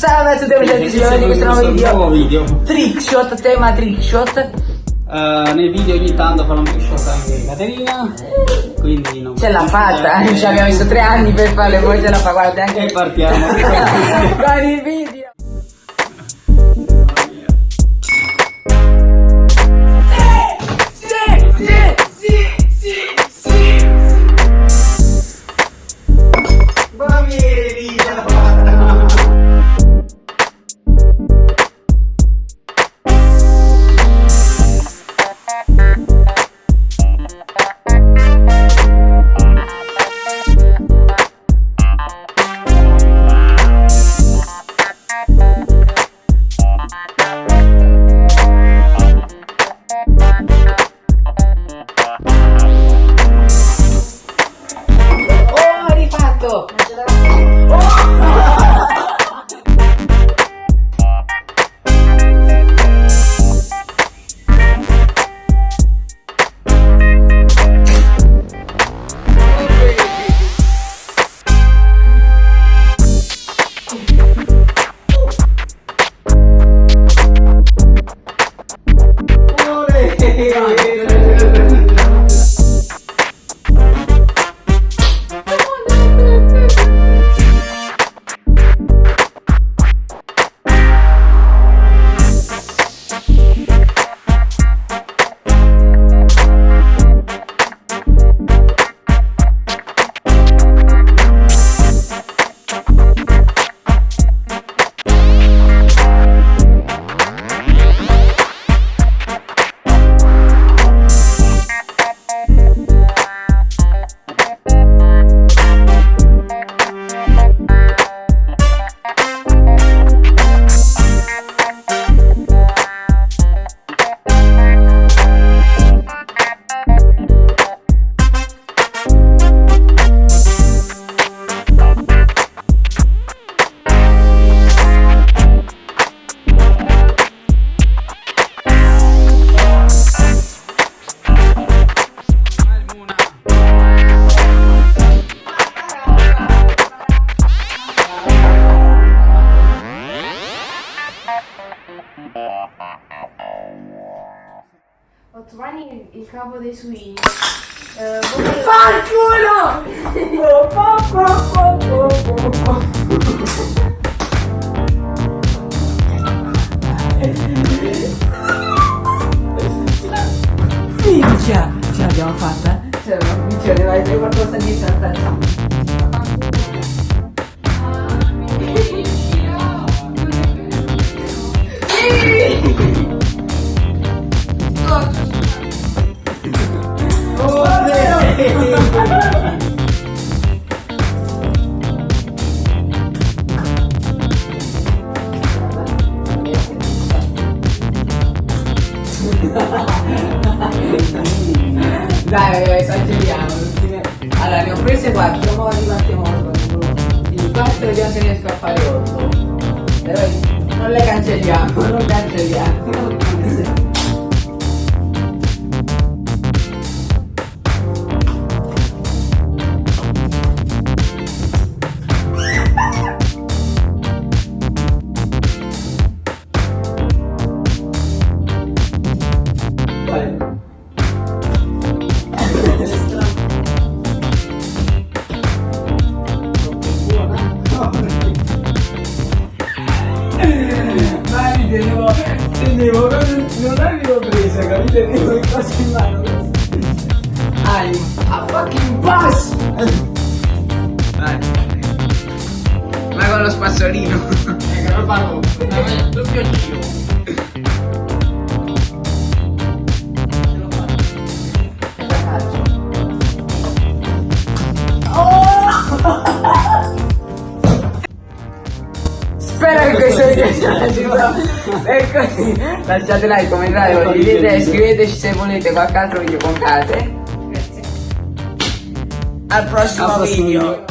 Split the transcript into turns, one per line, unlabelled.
Salve a tutti amici di questo nuovo video.
nuovo video.
Trickshot, tema trickshot.
Uh, nei video ogni tanto fa un trickshot anche Caterina. Quindi non
Ce l'ha fatta, ci abbiamo messo tre anni per farle, poi ce la fa, guarda anche.
E partiamo.
con il video. yeah.
Ottomani il capo dei suini.
Fanculo! Po, po, po. Minchia! Ce l'abbiamo fatta? Ce l'abbiamo ne vai qualcosa di saltare. Dai, esageriamo. ne- Allora, ne ho prese 4, ora ripartiamo con il 4 vediamo se riesco a fare 8. Però non le cancelliamo, non cancelliamo. Vale. Tenevo, non, non avevo presa, capito? Tenevo il coso in mano. Ai, a fucking boss!
Dai. Ma con lo spazzolino.
Ecco, lo parlo. Doppio giro. Piaciuto E così lasciate like, commentate, condividete e scriveteci se volete qualche altro video con Kate
Grazie.
Al prossimo
Al prossimo
video
video.